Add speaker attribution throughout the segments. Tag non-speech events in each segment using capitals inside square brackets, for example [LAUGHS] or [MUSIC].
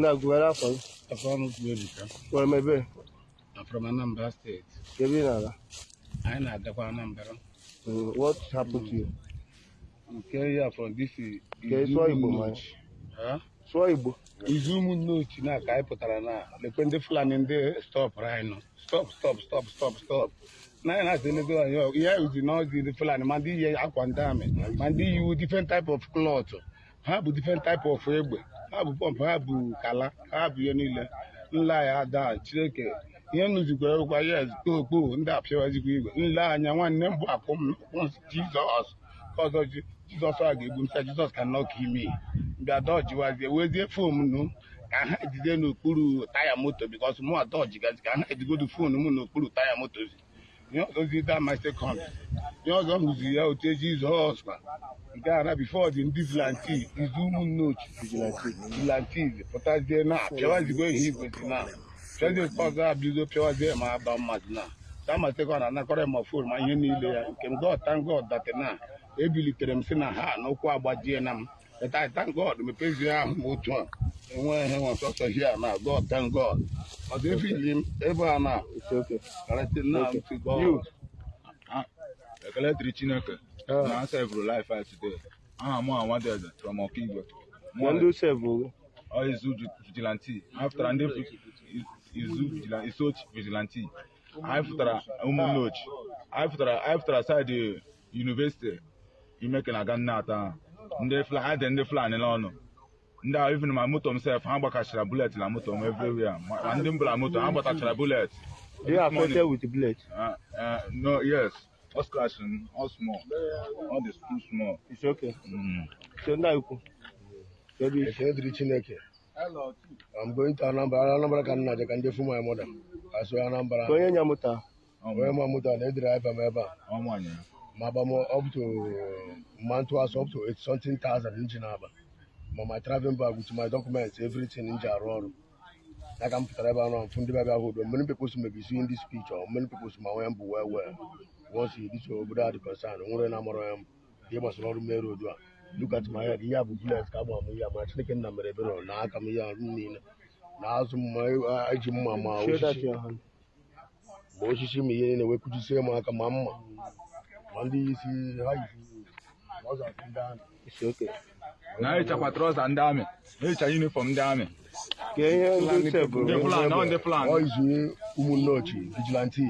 Speaker 1: Nagu where are
Speaker 2: from? I'm
Speaker 1: from America. Where am I be?
Speaker 2: I'm from Anambra State.
Speaker 1: You been there?
Speaker 2: I know Adakwa Anambra.
Speaker 1: Mm, what happened to you?
Speaker 2: I'm carrying from this.
Speaker 1: Okay, so Igbo man. Huh? So Igbo.
Speaker 2: Izumu n'otu na ka anyị na lekwe ndị Fulani ndị stop right now. Stop, stop, stop, stop, stop. nine has been doing your yeah with the noise the plan man the yeah aqua and man the you different type of cloth huh different type of fabric ha bụ pọmpụ ha bụ kala ha bụ ihe niile. Nle anyị ada Chineke. Ihe nụzikwara ụkwa yes kpokpo ndị apịawazikwa igwe. Nle anya nwanne m bụ akwụ m Jizọs ọzọ ji- Jizọs a ga-egbu m sị Jizọs ka nọ ka ime bịa dọjiwazie wezie fon m ka ha ejide n'okpuru taya moto bikos mụ a dọjigazi ka ha ejigodu fon m n'okpuru taya moto. Ihe ọzọ zi da my second ihe ọzọ m hụziri ya otu Jizọs kwa nke a na bifo dị ndị vilanti izu ụmụnne ochi vilantiz pụtazie na pịawazigbo ihe igwezi na pịazie nke ọzọ abido pịawazie ma aba mmadụ na. Sama sekọnd anakọrọ ma fon ma ihe niile ya nke m thank god that na ebilitere m si na ha n'ụkwụ agbajie na m but I thank god mepezie ahụ m otu a. enweghị nwe sọsọ hia na god thank god. Ọzọ efili m ebe a na
Speaker 3: ekele dịrị chineke.
Speaker 1: Ah.
Speaker 3: na asevụrụ life anyị today. Aha mụ awadeze from ọ izu vigilanti anyị fụtara ndị izu vigilanti isochi vigilanti anyị fụtara ụmụnne ochi. Anyị fụtara anyị fụtara saịdị yunivesiti imeke na ganna ata. Ndị Fula- anyị dị ndị fulani n'ọnụ. Ndị ahụ even ma moto m sef ha gbakachara bulet na moto m everywhere ma ndị mbụla moto ha gbatachara bulet
Speaker 1: you are affected with the bullet
Speaker 3: Uh, uh, no, yes. All scratching, all small. All this too small.
Speaker 1: It's okay.
Speaker 3: Mm.
Speaker 1: so nna ikwu ebe
Speaker 4: Ekele dịrị Chineke. I'm going to Anambra. Anambra ka m na-aje ka ndị fụ my mother. Asụ Anambra.
Speaker 1: onye nya moto
Speaker 4: Onye ma moto na edere ebe m ebe a. Ma agba m up to month was up to eight something thousand nji na-aba. Ma my traveling bag with my documents everything nji arụ ọrụ. Ya ka m pụtara ebe ahụ fụ ndị bịa hold on. Many people may be seeing this picture. Many people ma nwee mbụ well well. Once this obodo a dị concern, nwere na amụrụ ya mbụ. Ihe gbasara ọrụ mere odu a. Look at my head. Ihe a bụ bullet ka agba m ihe. Ma Chineke nna mere ebere na aka m ihe a niile. Na azụ m eji mma ma osisi. ma osisi ma ihe wee kujisie m aka ma mma ma ndị isi ha yisi ọzọ ndị ahụ.
Speaker 3: Na ehichakwa trọza ndị amị. Ehicha yunifọm ndị amị.
Speaker 1: ka ihe ndị
Speaker 3: ọ
Speaker 4: ọ
Speaker 3: Fulani.
Speaker 4: izu ụmụnne ochi vigilanti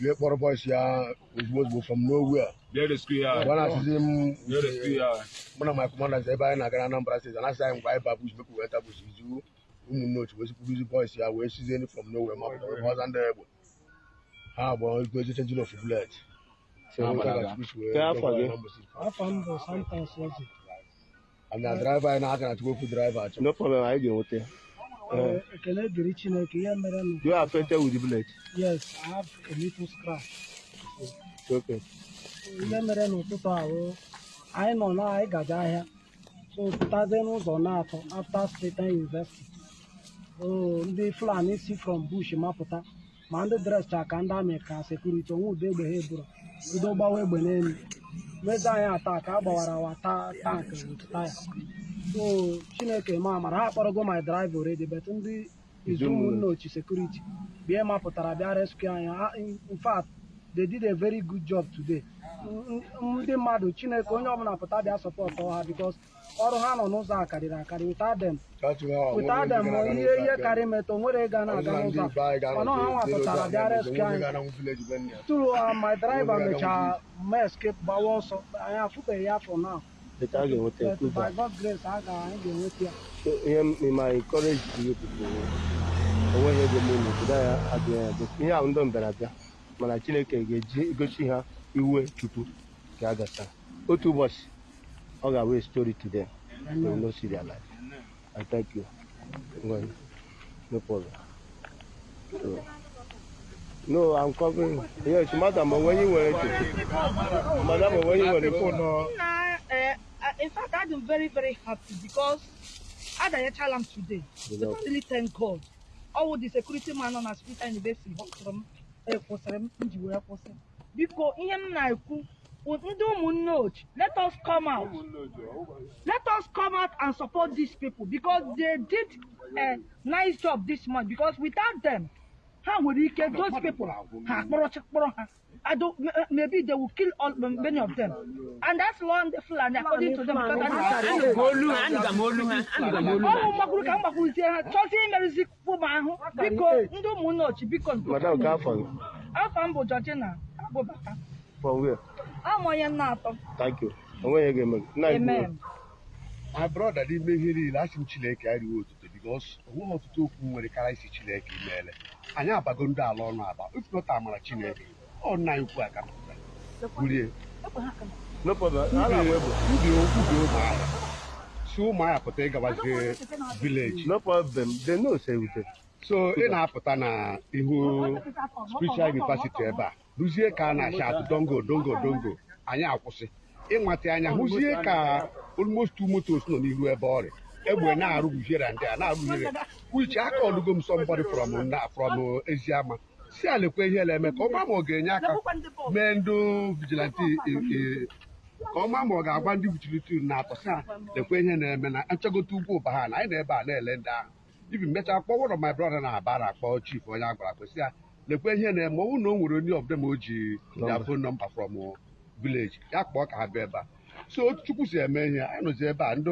Speaker 4: bie kpọrọ bọs ya ozugbo ozugbo
Speaker 3: Bịa rescue ya.
Speaker 4: gwa na-asịzi mụ na commanders ebe anyị na-aga na Anambra steeti anasị anyị mgbe anyị ba bush mekwu weta bush izu ụmụnne ochi wee sikwuruzi bọs ya wee sizie from nowhere ma pụtara ebe ọza ndị egbe ha agba gozi chenjin of wee
Speaker 1: afọ
Speaker 5: m bụ santos eze
Speaker 4: driver anyị na-aka na chukwu driver achọ
Speaker 1: no problem anyị ga-enweta ya.
Speaker 5: Ee, ekele dịrị chineke ihe mere nụ
Speaker 1: you are affected with the bullet
Speaker 5: yes i have a little scratch
Speaker 1: It's okay.
Speaker 5: ihe mere n'ụtụtụ ahụ anyị nọ na anyị gaje ahịa so pụtazie n'ụzọ na-atọ after Satan University so ndị Fulani si from bush mapụta ma ndị drescha ka ndị amị ka sekuriti onwe ụdọ egbe ha eburu bido gbawa egbe n'elu mezi anyị ata ka a gbawara awa ta tank with taya so chineke ma amara ha akpọrọgo my driver already but ndị izu ụmụnne ochi sekuriti bịa mapụtara bịa rescue anyị in fact they did a very good job today ndị mmadụ chineke onye ọbụla pụta bịa sọpọtụ ha because ọrụ ha nọ n'ụzọ a karịrị akarị without them without them ihe ihe karị metụ nwere ịga na-aga n'ụzọ ọnụ ha nwa pụtara bịa rescue anyị. tụrụ ha my driver mechara ma escape gbawa ọsọ. Anyị afụbeghị ya for now.
Speaker 1: But a ga-enweta ya
Speaker 5: but
Speaker 1: prove
Speaker 5: by
Speaker 1: that.
Speaker 5: God's grace a ga anyị ga-enweta ya.
Speaker 1: So, ihe ma encourage o nweghị ego ya adịghị ihe ahụ ndị mbịara abịa mana chineke ga-eji gosi ha iwe chukwu ka a gasa. Otu ụbọchị ọ ga-abụ story to them. They will not see their life. I thank you. Well, no problem. So, no I'm covering. Yes madam when you were madam when you were
Speaker 6: Nah, uh, in fact, I'm very, very happy because had I child am today,
Speaker 1: You know.
Speaker 6: really thank God. All the security man on Hospital University họpụtara m ekwụsịrị m nji wee kwụsị. Biko ihe m na-ekwu bụ ndị ụmụnne ochi let us come out. Let us come out and support these people because they did a nice job this month because without them ha nwere ike those people ha kpọrọ kpọrọ ha. I don't, maybe they will kill all many of them. And that's law ndị Fulani according to them
Speaker 1: madam ka afọ gị
Speaker 6: afọ m bụ Georgina Abubakar
Speaker 1: from where?
Speaker 6: Amụ onye nna atọ.
Speaker 1: Thank you. Onweghị gị. Kwuo.
Speaker 6: amen.
Speaker 4: my brother n'ime ihe niile asị m chineke arịwo otuto bikos o nweghị ọtụtụ okwu nwere kara isi chineke imeele anyị abago ndị ala ọnụ aba. Ifụlọta amara chineke ọ nna anyị ukwu aka. Bulie.
Speaker 1: No problem. A na-agba egbe
Speaker 4: ubi ubi ụmụahịa. Si ụmụahịa pụta ịgabazie vileji
Speaker 1: no problem. They know say we dey
Speaker 4: so ị na-apụta na ihu spiritual university ebe a. hụzie ka a na-acha atụ dongo dongo dongo. Anyị akwụsị. Ịnwata anya hụzie ka almost two motos nọ n'ihu ebe ọrịa egbe na-arụgbuhere ndị a na-arụgbuhere uche aka ọlụgo m somebody from na from eziama. Si alekwa ihe na-eme ka ọ maa ma ọ ga-enye aka. Mee ndị vigilanti ka ọ maa ma ọ ga-agwa ndị vigilanti na-atọ si lekwa ihe na-eme na nchọgote ugwu ụba ha na anyị na ebe a na-ele ndị ahụ. Ibi one of my brother na-aba na-akpọ chief onye a gwara kwesị ya lekwa ihe na-eme ọ bụrụ na o nwere onye of them o ji ya phone number from village ya kpọọ ka ha bịa ebe a. So otu chukwu si eme ihe anyị nọzi ebe a. Ndị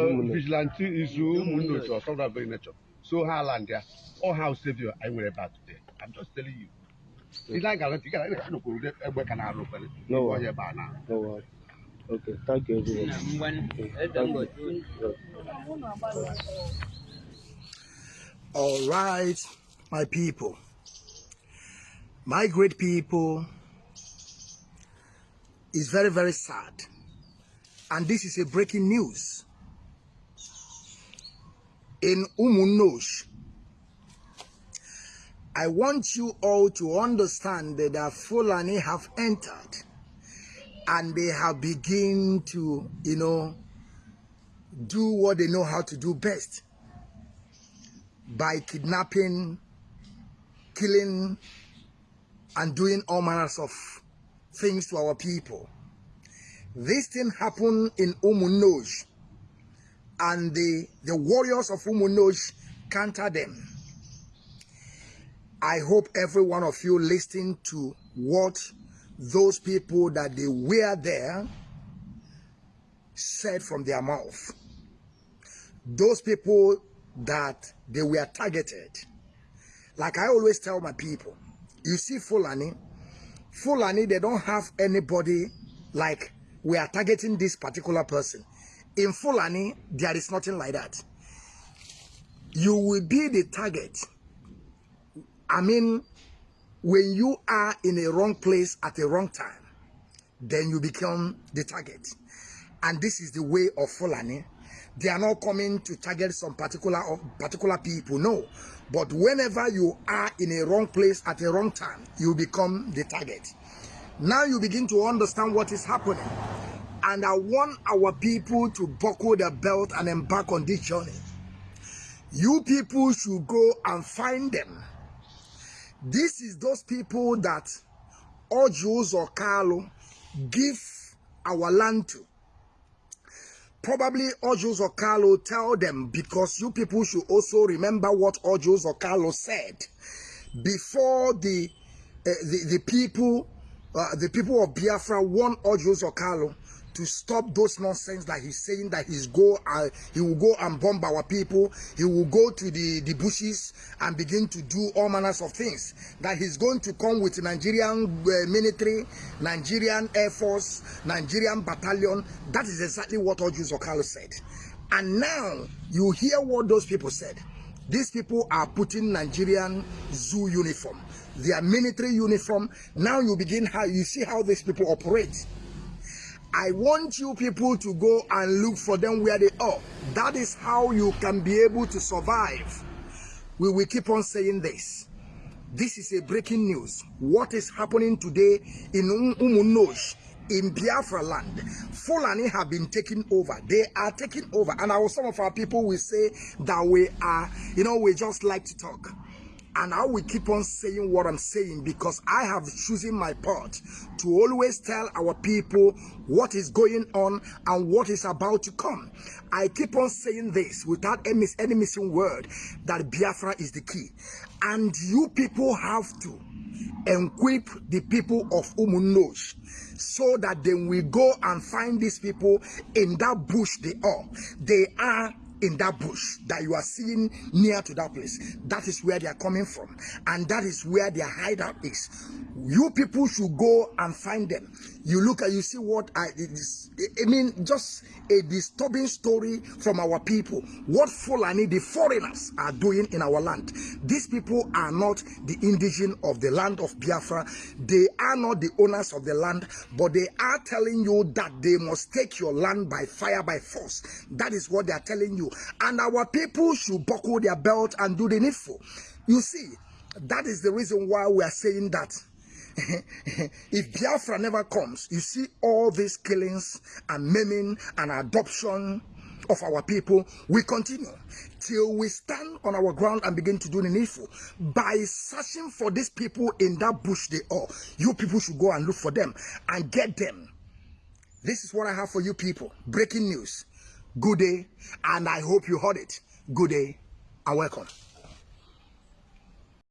Speaker 1: ụmụnne.
Speaker 4: vigilante izu ụmụnne. otu ọsọ of very nature. So ha ala ndị a all house savior anyị nwere ebe a today i'm just telling you. Ile anyị gara ntị gara ịga nụkwuru ụdị egbe ka na-arụ
Speaker 1: worry.
Speaker 4: ọhịa ebe a na
Speaker 1: no worry. Okay thank you everyone.
Speaker 7: Ngwanụ
Speaker 1: thank you.
Speaker 8: All right, my people, my great people, is very, very sad. And this is a breaking news. In Umunosh, I want you all to understand that Fulani have entered and they have begin to, you know, do what they know how to do best by kidnapping, killing, and doing all manners of things to our people. This thing happened in Umunoj, and the, the warriors of Umunoj counter them. I hope every one of you listen to what those people that they were there said from their mouth. Those people that they were targeted. Like I always tell my people, you see Fulani, Fulani, they don't have anybody like we are targeting this particular person. In Fulani, there is nothing like that. You will be the target. I mean, when you are in a wrong place at a wrong time, then you become the target. And this is the way of Fulani. They are not coming to target some particular uh, particular people, no. But whenever you are in a wrong place at a wrong time, you become the target. Now you begin to understand what is happening. And I want our people to buckle their belt and embark on this journey. You people should go and find them. This is those people that Ojus or Carlo give our land to. Probably Ojus or Carlo tell them because you people should also remember what Ojus or Carlo said. Before the uh, the, the people uh, the people of Biafra want Ojus or Carlo to stop those nonsense that he's saying that he's go uh, he will go and bomb our people. He will go to the the bushes and begin to do all manners of things. That he's going to come with nigerian uh, military nigerian air force nigerian battalion. That is exactly what Ojus Okalo said. And now you hear what those people said. These people are putting nigerian zoo uniform their military uniform. Now you begin how you see how these people operate I want you people to go and look for them where they are. That is how you can be able to survive. We will keep on saying this. This is a breaking news. What is happening today in Umunosh, in Biafra land? Fulani have been taken over. They are taking over. And some of our people will say that we are, you know, we just like to talk. And I will keep on saying what I'm saying because I have chosen my part to always tell our people what is going on and what is about to come. I keep on saying this without any, missing word that Biafra is the key. And you people have to equip the people of Umunosh so that then we go and find these people in that bush they are. They are in that bush that you are seeing near to that place. That is where they are coming from. And that is where their hideout is. You people should go and find them. You look at, you see what I, I mean, just a disturbing story from our people. What Fulani, the foreigners, are doing in our land. These people are not the indigenous of the land of Biafra. They are not the owners of the land, but they are telling you that they must take your land by fire, by force. That is what they are telling you. And our people should buckle their belt and do the needful. You see, that is the reason why we are saying that [LAUGHS] if Biafra never comes, you see all these killings and maiming and adoption of our people we continue till we stand on our ground and begin to do the needful. By searching for these people in that bush they are you people should go and look for them and get them. This is what i have for you people. Breaking news good day and i hope you heard it. Good day and welcome